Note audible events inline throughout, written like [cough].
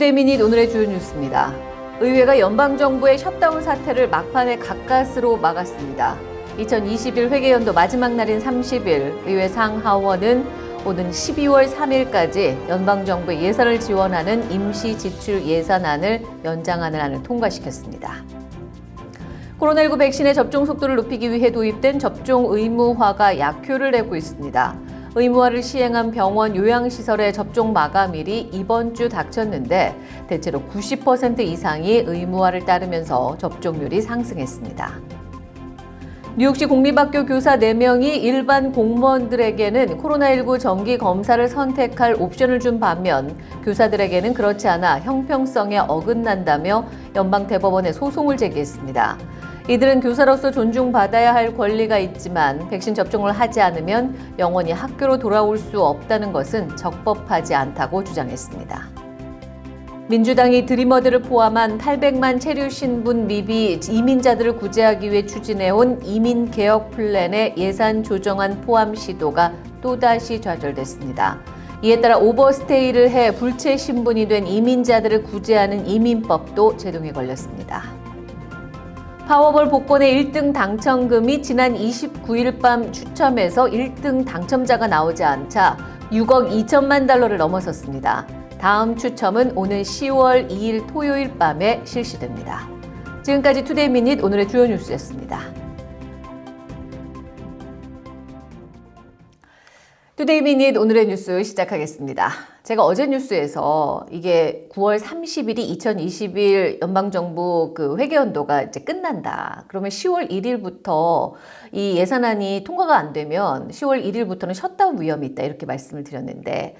Today Minute 오늘의 주요 뉴스입니다. 의회가 연방정부의 셧다운 사태를 막판에 가까스로 막았습니다. 2021 회계연도 마지막 날인 30일 의회 상하원은 오는 12월 3일까지 연방정부의 예산을 지원하는 임시 지출 예산안을 연장하는 안을 통과시켰습니다. 코로나19 백신의 접종 속도를 높이기 위해 도입된 접종 의무화가 약효를 내고 있습니다. 의무화를 시행한 병원 요양시설의 접종 마감일이 이번 주 닥쳤는데 대체로 90% 이상이 의무화를 따르면서 접종률이 상승했습니다. 뉴욕시 공립학교 교사 4명이 일반 공무원들에게는 코로나19 정기 검사를 선택할 옵션을 준 반면 교사들에게는 그렇지 않아 형평성에 어긋난다며 연방대법원에 소송을 제기했습니다. 이들은 교사로서 존중받아야 할 권리가 있지만 백신 접종을 하지 않으면 영원히 학교로 돌아올 수 없다는 것은 적법하지 않다고 주장했습니다. 민주당이 드리머들을 포함한 800만 체류 신분 미비 이민자들을 구제하기 위해 추진해온 이민개혁 플랜의 예산 조정안 포함 시도가 또다시 좌절됐습니다. 이에 따라 오버스테이를 해 불체 신분이 된 이민자들을 구제하는 이민법도 제동에 걸렸습니다. 파워볼 복권의 1등 당첨금이 지난 29일 밤 추첨에서 1등 당첨자가 나오지 않자 6억 2천만 달러를 넘어섰습니다. 다음 추첨은 오는 10월 2일 토요일 밤에 실시됩니다. 지금까지 Today Minute 오늘의 주요 뉴스였습니다. Today Minute 오늘의 뉴스 시작하겠습니다. 제가 어제 뉴스에서 이게 9월 30일이 2021 연방정부 그 회계연도가 이제 끝난다. 그러면 10월 1일부터 이 예산안이 통과가 안 되면 10월 1일부터는 셧다운 위험이 있다. 이렇게 말씀을 드렸는데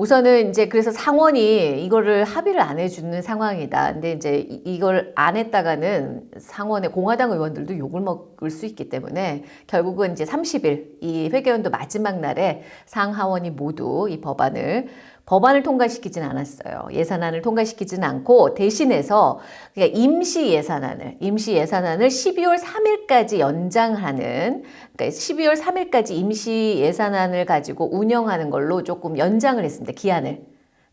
우선은 이제 그래서 상원이 이거를 합의를 안 해주는 상황이다. 근데 이제 이걸 안 했다가는 상원의 공화당 의원들도 욕을 먹을 수 있기 때문에 결국은 이제 30일 이 회계연도 마지막 날에 상하원이 모두 이 법안을 법안을 통과시키진 않았어요. 예산안을 통과시키진 않고 대신해서 임시 예산안을 임시 예산안을 12월 3일까지 연장하는 그러니까 12월 3일까지 임시 예산안을 가지고 운영하는 걸로 조금 연장을 했습니다. 기한을.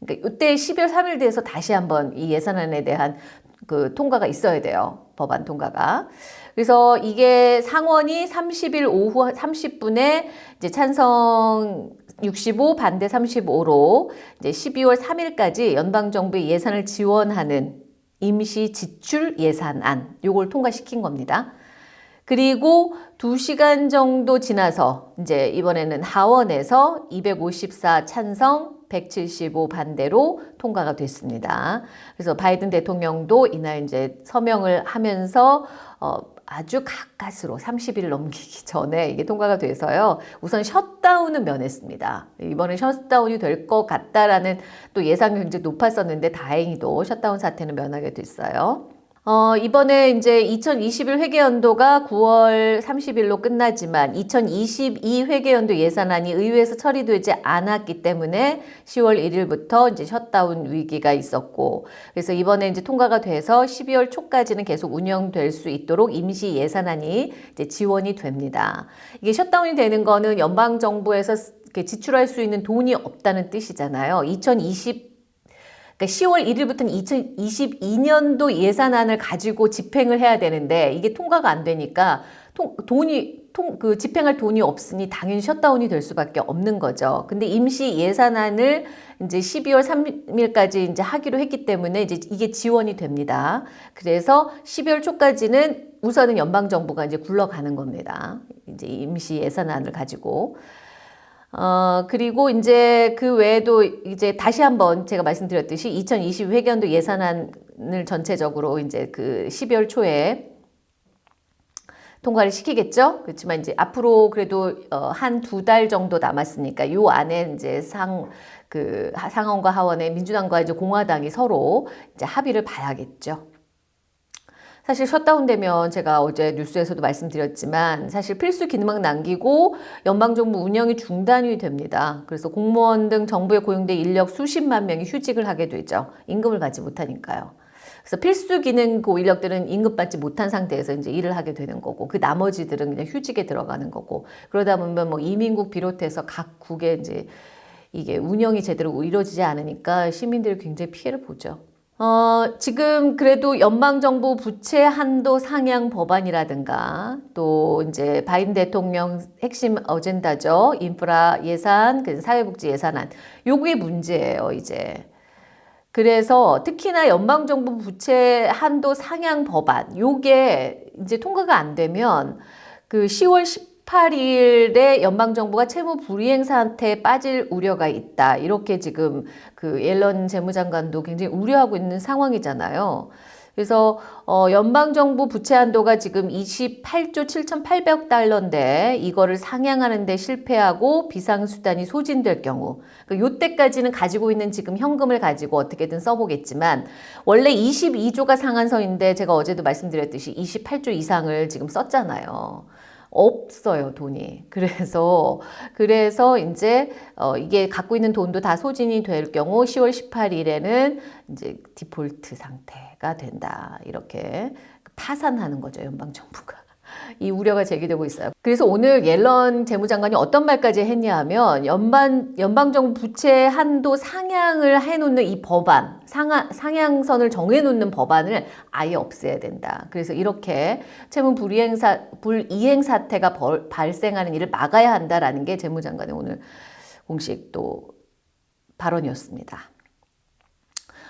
그러니까 이때 12월 3일 돼서 다시 한번 이 예산안에 대한 그 통과가 있어야 돼요. 법안 통과가. 그래서 이게 상원이 30일 오후 30분에 이제 찬성 65 반대 35로 이제 12월 3일까지 연방 정부의 예산을 지원하는 임시 지출 예산안 요걸 통과시킨 겁니다. 그리고 2시간 정도 지나서 이제 이번에는 하원에서 254 찬성 175 반대로 통과가 됐습니다. 그래서 바이든 대통령도 이날 이제 서명을 하면서 어 아주 가까스로 30일 넘기기 전에 이게 통과가 돼서요. 우선 셧다운은 면했습니다. 이번에 셧다운이 될 것 같다라는 또 예상이 굉장히 높았었는데 다행히도 셧다운 사태는 면하게 됐어요. 어, 이번에 이제 2021 회계연도가 9월 30일로 끝나지만 2022 회계연도 예산안이 의회에서 처리되지 않았기 때문에 10월 1일부터 이제 셧다운 위기가 있었고 그래서 이번에 이제 통과가 돼서 12월 초까지는 계속 운영될 수 있도록 임시 예산안이 이제 지원이 됩니다. 이게 셧다운이 되는 거는 연방 정부에서 지출할 수 있는 돈이 없다는 뜻이잖아요. 2020 그러니까 10월 1일부터는 2022년도 예산안을 가지고 집행을 해야 되는데 이게 통과가 안 되니까 통, 돈이 통, 그 집행할 돈이 없으니 당연히 셧다운이 될 수밖에 없는 거죠. 근데 임시 예산안을 이제 12월 3일까지 이제 하기로 했기 때문에 이제 이게 지원이 됩니다. 그래서 12월 초까지는 우선은 연방 정부가 이제 굴러가는 겁니다. 이제 임시 예산안을 가지고. 어, 그리고 이제 그 외에도 이제 다시 한번 제가 말씀드렸듯이 2020 회견도 예산안을 전체적으로 이제 그 12월 초에 통과를 시키겠죠. 그렇지만 이제 앞으로 그래도 어, 한 두 달 정도 남았으니까 요 안에 이제 상, 그 상원과 하원의 민주당과 이제 공화당이 서로 이제 합의를 봐야겠죠. 사실 셧다운되면 제가 어제 뉴스에서도 말씀드렸지만 사실 필수 기능만 남기고 연방정부 운영이 중단이 됩니다. 그래서 공무원 등 정부에 고용된 인력 수십만 명이 휴직을 하게 되죠. 임금을 받지 못하니까요. 그래서 필수 기능 그 인력들은 임금 받지 못한 상태에서 이제 일을 하게 되는 거고 그 나머지들은 그냥 휴직에 들어가는 거고 그러다 보면 뭐 이민국 비롯해서 각 국의 이제 이게 운영이 제대로 이루어지지 않으니까 시민들이 굉장히 피해를 보죠. 어, 지금 그래도 연방정부 부채 한도 상향 법안이라든가 또 이제 바이든 대통령 핵심 어젠다죠. 인프라 예산, 그 사회복지 예산안. 요게 문제예요, 이제. 그래서 특히나 연방정부 부채 한도 상향 법안, 요게 이제 통과가 안 되면 그 10월 18일에 연방정부가 채무 불이행 상태에 빠질 우려가 있다. 이렇게 지금 그 옐런 재무장관도 굉장히 우려하고 있는 상황이잖아요. 그래서 어 연방정부 부채 한도가 지금 28조 7,800억 달러인데 이거를 상향하는 데 실패하고 비상수단이 소진될 경우 그 요때까지는 가지고 있는 지금 현금을 가지고 어떻게든 써보겠지만 원래 22조가 상한선인데 제가 어제도 말씀드렸듯이 28조 이상을 지금 썼잖아요. 없어요 돈이. 그래서 그래서 이제 어 이게 갖고 있는 돈도 다 소진이 될 경우 10월 18일에는 이제 디폴트 상태가 된다. 이렇게 파산하는 거죠 연방 정부가 이 우려가 제기되고 있어요. 그래서 오늘 옐런 재무장관이 어떤 말까지 했냐 하면 연방, 연방정부 부채 한도 상향을 해놓는 이 법안, 상하, 상향선을 정해놓는 법안을 아예 없애야 된다. 그래서 이렇게 채무 불이행, 사, 불이행 사태가 벌, 발생하는 일을 막아야 한다라는 게 재무장관의 오늘 공식 또 발언이었습니다.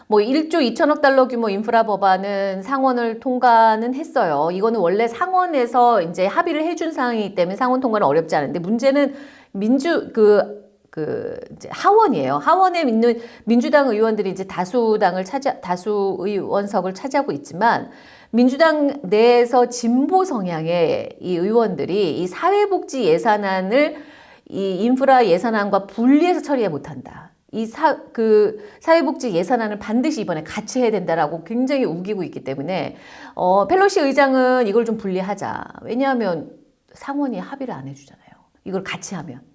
뭐 1조 2천억 달러 규모 인프라 법안은 상원을 통과는 했어요. 이거는 원래 상원에서 이제 합의를 해준 사항이기 때문에 상원 통과는 어렵지 않은데 문제는 민주 그그 이제 하원이에요. 하원에 있는 민주당 의원들이 이제 다수당을 차지 다수 의원석을 차지하고 있지만 민주당 내에서 진보 성향의 이 의원들이 이 사회복지 예산안을 이 인프라 예산안과 분리해서 처리해 못한다. 이 사, 그 사회복지 예산안을 반드시 이번에 같이 해야 된다라고 굉장히 우기고 있기 때문에 어, 펠로시 의장은 이걸 좀 분리하자. 왜냐하면 상원이 합의를 안 해주잖아요. 이걸 같이 하면.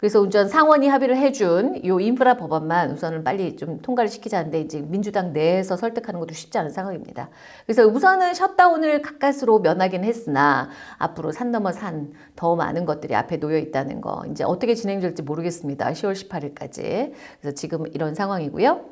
그래서 우선 상원이 합의를 해준 요 인프라 법안만 우선은 빨리 좀 통과를 시키자는데 이제 민주당 내에서 설득하는 것도 쉽지 않은 상황입니다. 그래서 우선은 셧다운을 가까스로 면하긴 했으나 앞으로 산 넘어 산 더 많은 것들이 앞에 놓여 있다는 거 이제 어떻게 진행될지 모르겠습니다. 10월 18일까지. 그래서 지금 이런 상황이고요.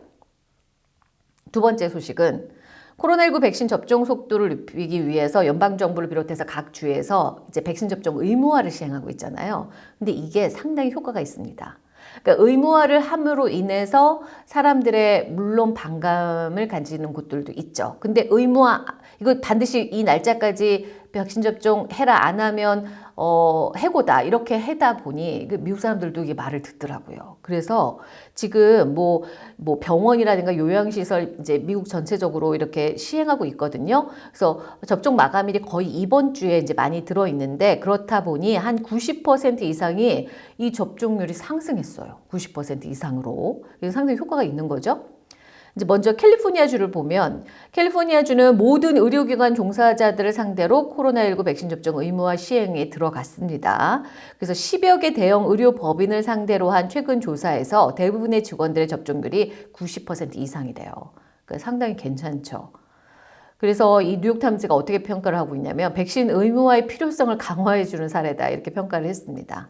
두 번째 소식은 코로나19 백신 접종 속도를 높이기 위해서 연방정부를 비롯해서 각 주에서 이제 백신 접종 의무화를 시행하고 있잖아요. 근데 이게 상당히 효과가 있습니다. 그러니까 의무화를 함으로 인해서 사람들의 물론 반감을 가지는 곳들도 있죠. 근데 의무화 이거 반드시 이 날짜까지 백신 접종 해라 안 하면 어, 해고다 이렇게 해다 보니 그 미국 사람들도 이게 말을 듣더라고요. 그래서 지금 뭐, 뭐 병원이라든가 요양시설 이제 미국 전체적으로 이렇게 시행하고 있거든요. 그래서 접종 마감일이 거의 이번 주에 이제 많이 들어 있는데 그렇다 보니 한 90% 이상이 이 접종률이 상승했어요. 90% 이상으로. 상당히 효과가 있는 거죠. 이제 먼저 캘리포니아주를 보면 캘리포니아주는 모든 의료기관 종사자들을 상대로 코로나19 백신 접종 의무화 시행에 들어갔습니다. 그래서 10여 개 대형 의료 법인을 상대로 한 최근 조사에서 대부분의 직원들의 접종률이 90% 이상이래요. 그러니까 상당히 괜찮죠. 그래서 이 뉴욕타임즈가 어떻게 평가를 하고 있냐면 백신 의무화의 필요성을 강화해주는 사례다 이렇게 평가를 했습니다.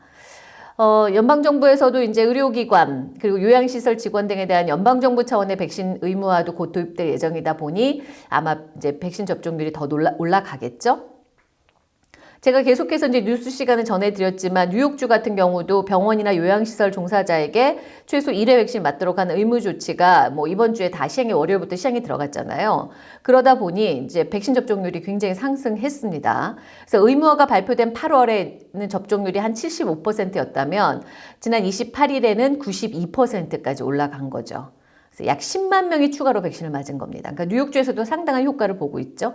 어, 연방정부에서도 이제 의료기관 그리고 요양시설 직원 등에 대한 연방정부 차원의 백신 의무화도 곧 도입될 예정이다 보니 아마 이제 백신 접종률이 더 올라, 올라가겠죠. 제가 계속해서 이제 뉴스 시간을 전해드렸지만 뉴욕주 같은 경우도 병원이나 요양시설 종사자에게 최소 1회 백신 맞도록 하는 의무 조치가 뭐 이번 주에 다 시행이 월요일부터 시행이 들어갔잖아요. 그러다 보니 이제 백신 접종률이 굉장히 상승했습니다. 그래서 의무화가 발표된 8월에는 접종률이 한 75%였다면 지난 28일에는 92%까지 올라간 거죠. 그래서 약 10만 명이 추가로 백신을 맞은 겁니다. 그러니까 뉴욕주에서도 상당한 효과를 보고 있죠.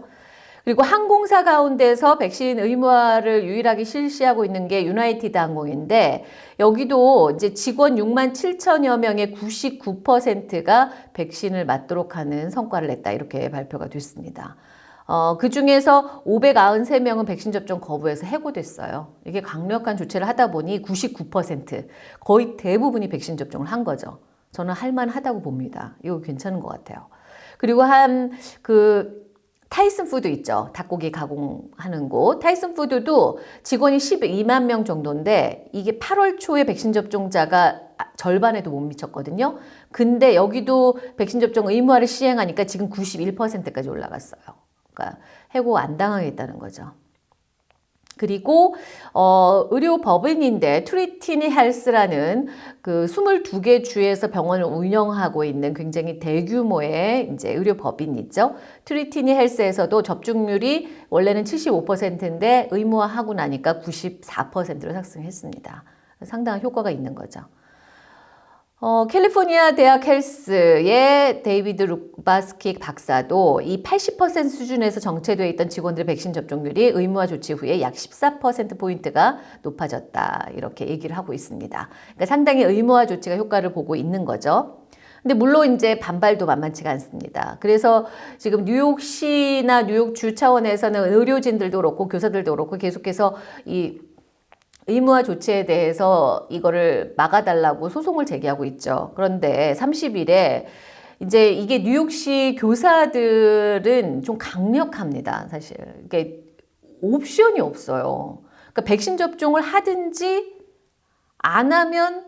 그리고 항공사 가운데서 백신 의무화를 유일하게 실시하고 있는 게 유나이티드 항공인데 여기도 이제 직원 6만 7천여 명의 99%가 백신을 맞도록 하는 성과를 냈다 이렇게 발표가 됐습니다. 어, 그 중에서 593명은 백신 접종 거부해서 해고됐어요. 이게 강력한 조치를 하다 보니 99% 거의 대부분이 백신 접종을 한 거죠. 저는 할만하다고 봅니다. 이거 괜찮은 것 같아요. 그리고 한 그 Tyson Food 있죠. 닭고기 가공하는 곳. Tyson Food도 직원이 12만 명 정도인데 이게 8월 초에 백신 접종자가 절반에도 못 미쳤거든요. 근데 여기도 백신 접종 의무화를 시행하니까 지금 91%까지 올라갔어요. 그러니까 해고 안 당하겠다는 거죠. 그리고 어, 의료 법인인데 Trinity Health라는 그 22개 주에서 병원을 운영하고 있는 굉장히 대규모의 이제 의료 법인이죠. Trinity Health에서도 접종률이 원래는 75%인데 의무화하고 나니까 94%로 상승했습니다. 상당한 효과가 있는 거죠. 어, 캘리포니아 대학 Health의 데이비드 루바스킥 박사도 이 80% 수준에서 정체되어 있던 직원들의 백신 접종률이 의무화 조치 후에 약 14%포인트가 높아졌다. 이렇게 얘기를 하고 있습니다. 그러니까 상당히 의무화 조치가 효과를 보고 있는 거죠. 근데 물론 이제 반발도 만만치가 않습니다. 그래서 지금 뉴욕시나 뉴욕주 차원에서는 의료진들도 그렇고 교사들도 그렇고 계속해서 이 의무화 조치에 대해서 이거를 막아달라고 소송을 제기하고 있죠. 그런데 30일에 이제 이게 뉴욕시 교사들은 좀 강력합니다. 사실 이게 옵션이 없어요. 그러니까 백신 접종을 하든지 안 하면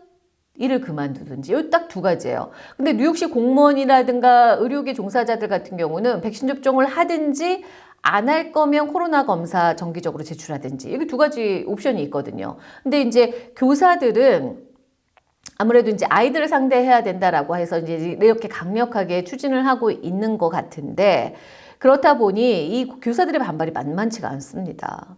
일을 그만두든지 이딱두 가지예요. 근데 뉴욕시 공무원이라든가 의료계 종사자들 같은 경우는 백신 접종을 하든지 안 할 거면 코로나 검사 정기적으로 제출하든지 이게 두 가지 옵션이 있거든요. 근데 이제 교사들은 아무래도 이제 아이들을 상대해야 된다라고 해서 이제 이렇게 강력하게 추진을 하고 있는 것 같은데 그렇다 보니 이 교사들의 반발이 만만치가 않습니다.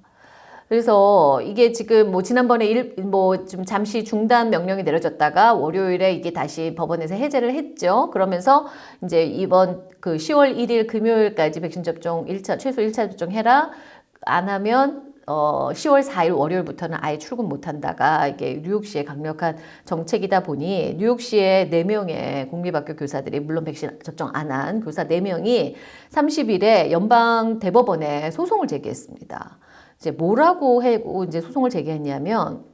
그래서 이게 지금 뭐 지난번에 일, 뭐좀 잠시 중단 명령이 내려졌다가 월요일에 이게 다시 법원에서 해제를 했죠. 그러면서 이제 이번 그 10월 1일 금요일까지 백신 접종 1차, 최소 1차 접종 해라. 안 하면 어, 10월 4일 월요일부터는 아예 출근 못 한다가 이게 뉴욕시의 강력한 정책이다 보니 뉴욕시의 4명의 공립학교 교사들이 물론 백신 접종 안 한 교사 4명이 30일에 연방 대법원에 소송을 제기했습니다. 이제 뭐라고 해고 이제 소송을 제기했냐면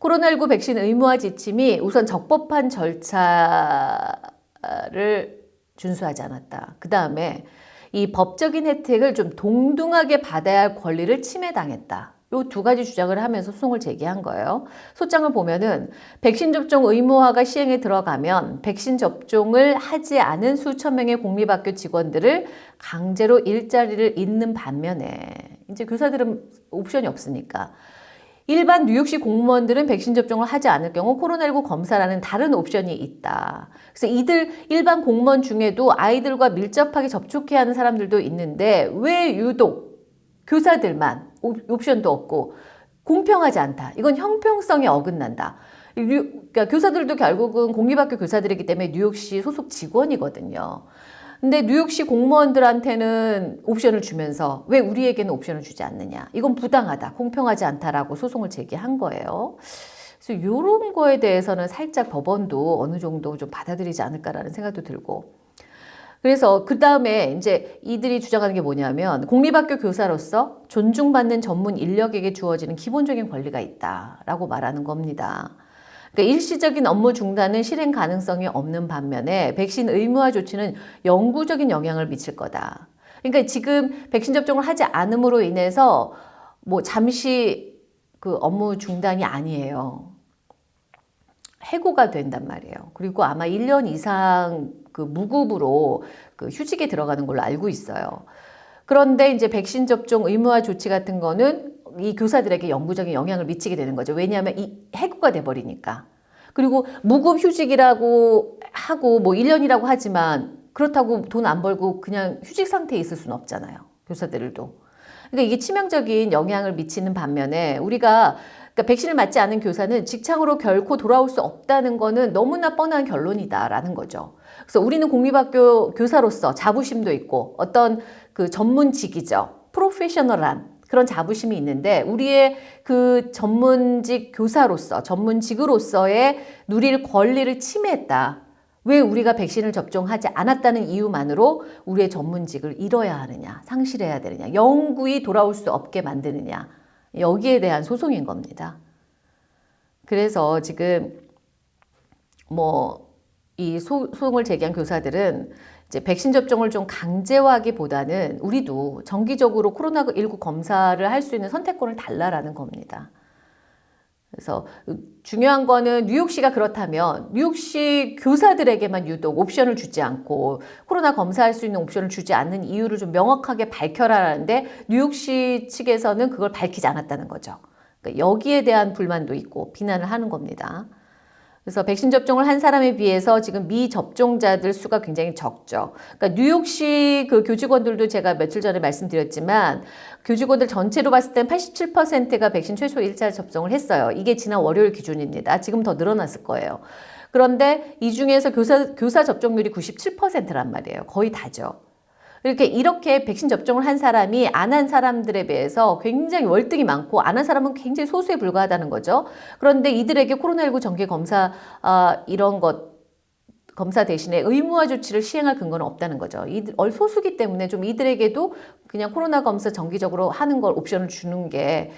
코로나19 백신 의무화 지침이 우선 적법한 절차를 준수하지 않았다. 그 다음에 이 법적인 혜택을 좀 동등하게 받아야 할 권리를 침해당했다. 요 두 가지 주장을 하면서 소송을 제기한 거예요. 소장을 보면은 백신 접종 의무화가 시행에 들어가면 백신 접종을 하지 않은 수천 명의 공립학교 직원들을 강제로 일자리를 잇는 반면에 이제 교사들은 옵션이 없으니까 일반 뉴욕시 공무원들은 백신 접종을 하지 않을 경우 코로나19 검사라는 다른 옵션이 있다. 그래서 이들 일반 공무원 중에도 아이들과 밀접하게 접촉해야 하는 사람들도 있는데 왜 유독 교사들만 옵션도 없고 공평하지 않다. 이건 형평성에 어긋난다. 그러니까 교사들도 결국은 공립학교 교사들이기 때문에 뉴욕시 소속 직원이거든요. 근데 뉴욕시 공무원들한테는 옵션을 주면서 왜 우리에게는 옵션을 주지 않느냐. 이건 부당하다. 공평하지 않다라고 소송을 제기한 거예요. 그래서 이런 거에 대해서는 살짝 법원도 어느 정도 좀 받아들이지 않을까라는 생각도 들고 그래서 그 다음에 이제 이들이 주장하는 게 뭐냐면 공립학교 교사로서 존중받는 전문 인력에게 주어지는 기본적인 권리가 있다라고 말하는 겁니다. 그러니까 일시적인 업무 중단은 실행 가능성이 없는 반면에 백신 의무화 조치는 영구적인 영향을 미칠 거다. 그러니까 지금 백신 접종을 하지 않음으로 인해서 뭐 잠시 그 업무 중단이 아니에요. 해고가 된단 말이에요. 그리고 아마 1년 이상 그 무급으로 그 휴직에 들어가는 걸로 알고 있어요. 그런데 이제 백신 접종 의무화 조치 같은 거는 이 교사들에게 영구적인 영향을 미치게 되는 거죠. 왜냐하면 이 해고가 돼버리니까. 그리고 무급 휴직이라고 하고 뭐 1년이라고 하지만 그렇다고 돈 안 벌고 그냥 휴직 상태에 있을 수는 없잖아요. 교사들도. 그러니까 이게 치명적인 영향을 미치는 반면에 우리가 그러니까 백신을 맞지 않은 교사는 직장으로 결코 돌아올 수 없다는 거는 너무나 뻔한 결론이다라는 거죠. 그래서 우리는 공립학교 교사로서 자부심도 있고 어떤 그 전문직이죠. 프로페셔널한 그런 자부심이 있는데 우리의 그 전문직 교사로서 전문직으로서의 누릴 권리를 침해했다. 왜 우리가 백신을 접종하지 않았다는 이유만으로 우리의 전문직을 잃어야 하느냐, 상실해야 되느냐, 영구히 돌아올 수 없게 만드느냐, 여기에 대한 소송인 겁니다. 그래서 지금 뭐 이 소송을 제기한 교사들은 이제 백신 접종을 좀 강제화하기보다는 우리도 정기적으로 코로나19 검사를 할 수 있는 선택권을 달라라는 겁니다. 그래서 중요한 거는 뉴욕시가 그렇다면 뉴욕시 교사들에게만 유독 옵션을 주지 않고 코로나 검사할 수 있는 옵션을 주지 않는 이유를 좀 명확하게 밝혀라라는데 뉴욕시 측에서는 그걸 밝히지 않았다는 거죠. 그러니까 여기에 대한 불만도 있고 비난을 하는 겁니다. 그래서 백신 접종을 한 사람에 비해서 지금 미접종자들 수가 굉장히 적죠. 그러니까 뉴욕시 그 교직원들도 제가 며칠 전에 말씀드렸지만 교직원들 전체로 봤을 땐 87%가 백신 최소 1차 접종을 했어요. 이게 지난 월요일 기준입니다. 지금 더 늘어났을 거예요. 그런데 이 중에서 교사, 교사 접종률이 97%란 말이에요. 거의 다죠. 이렇게 이렇게 백신 접종을 한 사람이 안 한 사람들에 비해서 굉장히 월등히 많고 안 한 사람은 굉장히 소수에 불과하다는 거죠. 그런데 이들에게 코로나19 정기 검사 아, 이런 것 검사 대신에 의무화 조치를 시행할 근거는 없다는 거죠. 이들 소수기 때문에 좀 이들에게도 그냥 코로나 검사 정기적으로 하는 걸 옵션을 주는 게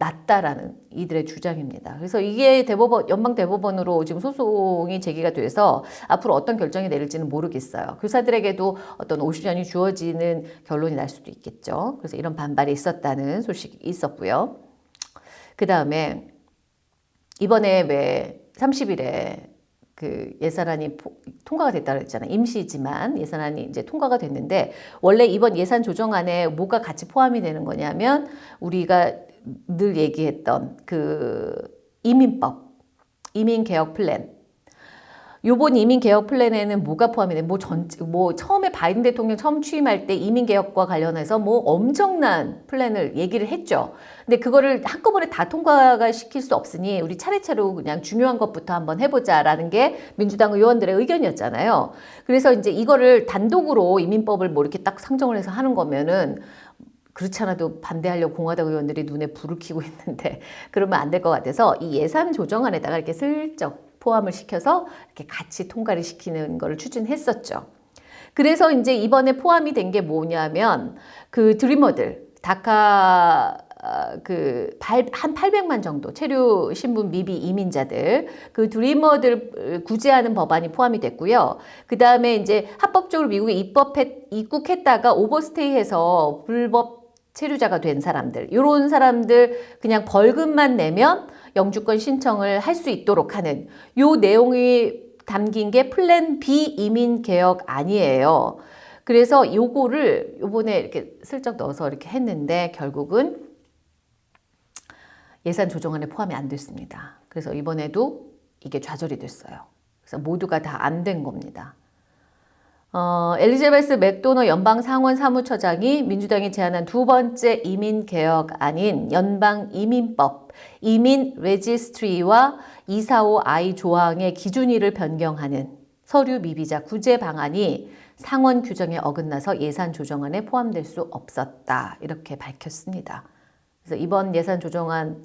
낫다라는 이들의 주장입니다. 그래서 이게 대법원, 연방 대법원으로 지금 소송이 제기가 돼서 앞으로 어떤 결정이 내릴지는 모르겠어요. 교사들에게도 어떤 옵션이 주어지는 결론이 날 수도 있겠죠. 그래서 이런 반발이 있었다는 소식이 있었고요. 그 다음에 이번에 왜 30일에 그 예산안이 통과가 됐다고 했잖아요. 임시지만 예산안이 이제 통과가 됐는데 원래 이번 예산 조정안에 뭐가 같이 포함이 되는 거냐면 우리가 늘 얘기했던 그 이민법, 이민개혁 플랜. 요번 이민개혁 플랜에는 뭐가 포함이 돼? 뭐 전, 뭐 처음에 바이든 대통령 처음 취임할 때 이민개혁과 관련해서 뭐 엄청난 플랜을 얘기를 했죠. 근데 그거를 한꺼번에 다 통과가 시킬 수 없으니 우리 차례차례 그냥 중요한 것부터 한번 해보자라는 게 민주당 의원들의 의견이었잖아요. 그래서 이제 이거를 단독으로 이민법을 뭐 이렇게 딱 상정을 해서 하는 거면은 그렇지 않아도 반대하려고 공화당 의원들이 눈에 불을 켜고 있는데 [laughs] 그러면 안 될 것 같아서 이 예산 조정안에다가 이렇게 슬쩍 포함을 시켜서 이렇게 같이 통과를 시키는 것을 추진했었죠. 그래서 이제 이번에 포함이 된 게 뭐냐면 그 드리머들 다카 어, 그한 800만 정도 체류 신분 미비 이민자들 그 드리머들 구제하는 법안이 포함이 됐고요. 그 다음에 이제 합법적으로 미국에 입법했 입국했다가 오버스테이해서 불법 체류자가 된 사람들 이런 사람들 그냥 벌금만 내면 영주권 신청을 할 수 있도록 하는 요 내용이 담긴 게 플랜 B 이민 개혁 아니에요. 그래서 요거를 요번에 이렇게 슬쩍 넣어서 이렇게 했는데 결국은 예산 조정안에 포함이 안 됐습니다. 그래서 이번에도 이게 좌절이 됐어요. 그래서 모두가 다 안 된 겁니다. 어, 엘리자베스 맥도너 연방 상원 사무처장이 민주당이 제안한 두 번째 이민 개혁안인 연방 이민법, 이민 registry와 245I 조항의 기준일을 변경하는 서류 미비자 구제 방안이 상원 규정에 어긋나서 예산 조정안에 포함될 수 없었다. 이렇게 밝혔습니다. 그래서 이번 예산 조정안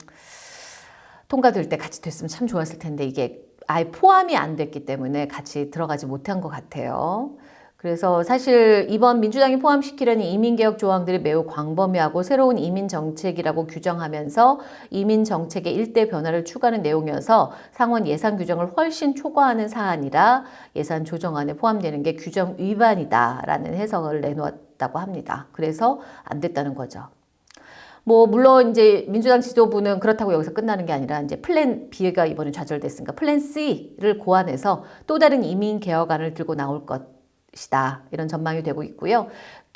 통과될 때 같이 됐으면 참 좋았을 텐데 이게 아예 포함이 안 됐기 때문에 같이 들어가지 못한 것 같아요. 그래서 사실 이번 민주당이 포함시키려는 이민개혁 조항들이 매우 광범위하고 새로운 이민 정책이라고 규정하면서 이민 정책의 일대 변화를 추구하는 내용이어서 상원 예산 규정을 훨씬 초과하는 사안이라 예산 조정안에 포함되는 게 규정 위반이다라는 해석을 내놓았다고 합니다. 그래서 안 됐다는 거죠. 뭐 물론 이제 민주당 지도부는 그렇다고 여기서 끝나는 게 아니라 이제 플랜 B가 이번에 좌절됐으니까 플랜 C를 고안해서 또 다른 이민 개혁안을 들고 나올 것 것이다. 이런 전망이 되고 있고요.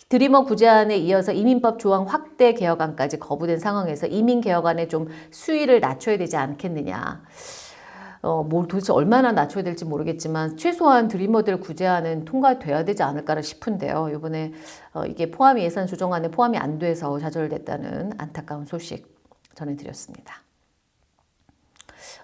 Dreamer 구제안에 이어서 이민법 조항 확대 개혁안까지 거부된 상황에서 이민 개혁안에 좀 수위를 낮춰야 되지 않겠느냐. 어, 뭘 도대체 얼마나 낮춰야 될지 모르겠지만 최소한 Dreamer들 구제안은 통과돼야 되지 않을까 싶은데요. 이번에 어, 이게 포함이 예산 조정안에 포함이 안 돼서 좌절됐다는 안타까운 소식 전해드렸습니다.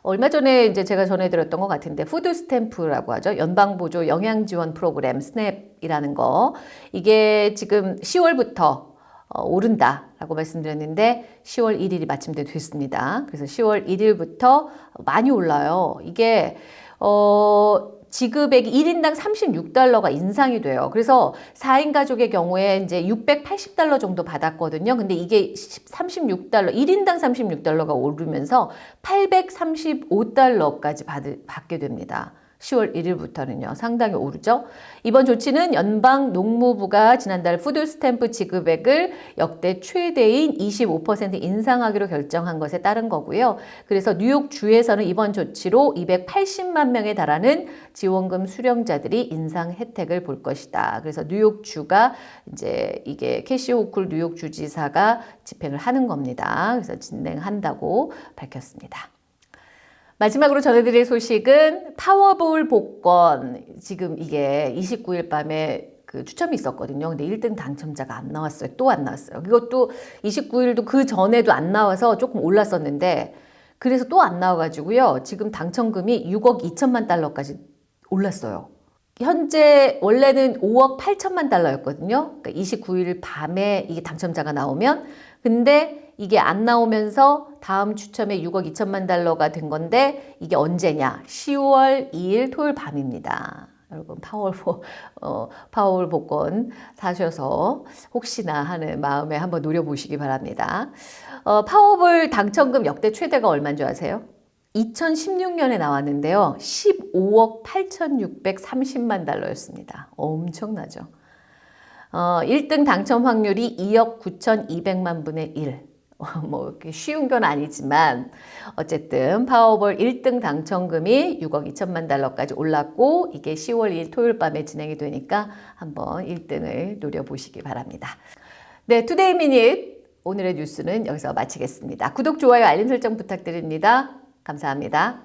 얼마 전에 이제 제가 전해드렸던 것 같은데 food stamp라고 하죠. 연방보조 영양지원 프로그램 SNAP이라는 거 이게 지금 10월부터 어, 오른다라고 말씀드렸는데 10월 1일이 마침내 됐습니다. 그래서 10월 1일부터 많이 올라요. 이게 어 지급액이 1인당 36달러가 인상이 돼요. 그래서 4인 가족의 경우에 이제 680달러 정도 받았거든요. 근데 이게 36달러, 1인당 36달러가 오르면서 835달러까지 받, 받게 됩니다. 10월 1일부터는요. 상당히 오르죠. 이번 조치는 연방 농무부가 지난달 food stamp 지급액을 역대 최대인 25% 인상하기로 결정한 것에 따른 거고요. 그래서 뉴욕 주에서는 이번 조치로 280만 명에 달하는 지원금 수령자들이 인상 혜택을 볼 것이다. 그래서 뉴욕 주가 이제 이게 캐시 호쿨 뉴욕 주지사가 집행을 하는 겁니다. 그래서 진행한다고 밝혔습니다. 마지막으로 전해드릴 소식은 파워볼 복권. 지금 이게 29일 밤에 그 추첨이 있었거든요. 근데 1등 당첨자가 안 나왔어요. 또 안 나왔어요. 이것도 29일도 그 전에도 안 나와서 조금 올랐었는데 그래서 또 안 나와가지고요. 지금 당첨금이 6억 2천만 달러까지 올랐어요. 현재 원래는 5억 8천만 달러였거든요. 그러니까 29일 밤에 이게 당첨자가 나오면 근데 이게 안 나오면서 다음 추첨에 6억 2천만 달러가 된 건데 이게 언제냐? 10월 2일 토요일 밤입니다. 여러분 파워볼 어, 파워볼 복권 사셔서 혹시나 하는 마음에 한번 노려보시기 바랍니다. 어, 파워볼 당첨금 역대 최대가 얼마인 줄 아세요? 2016년에 나왔는데요. 15억 8,630만 달러였습니다. 엄청나죠. 어, 1등 당첨 확률이 2억 9,200만 분의 1. [laughs] 뭐 이렇게 쉬운 건 아니지만 어쨌든 Powerball 1등 당첨금이 6억 2천만 달러까지 올랐고 이게 10월 2일 토요일 밤에 진행이 되니까 한번 1등을 노려보시기 바랍니다. 네, Today Minute 오늘의 뉴스는 여기서 마치겠습니다. 구독, 좋아요, 알림 설정 부탁드립니다. 감사합니다.